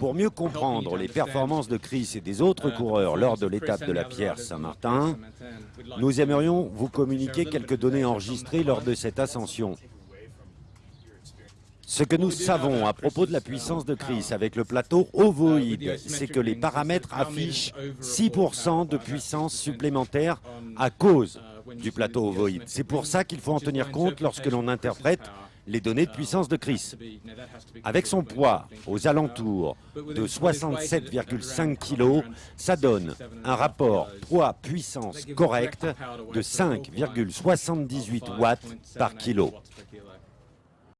Pour mieux comprendre les performances de Chris et des autres coureurs lors de l'étape de la Pierre Saint-Martin, nous aimerions vous communiquer quelques données enregistrées lors de cette ascension. Ce que nous savons à propos de la puissance de Chris avec le plateau ovoïde, c'est que les paramètres affichent 6% de puissance supplémentaire à cause du plateau ovoïde. C'est pour ça qu'il faut en tenir compte lorsque l'on interprète les données de puissance de Chris. Avec son poids aux alentours de 67,5 kg, ça donne un rapport poids-puissance correct de 5,78 watts par kilo.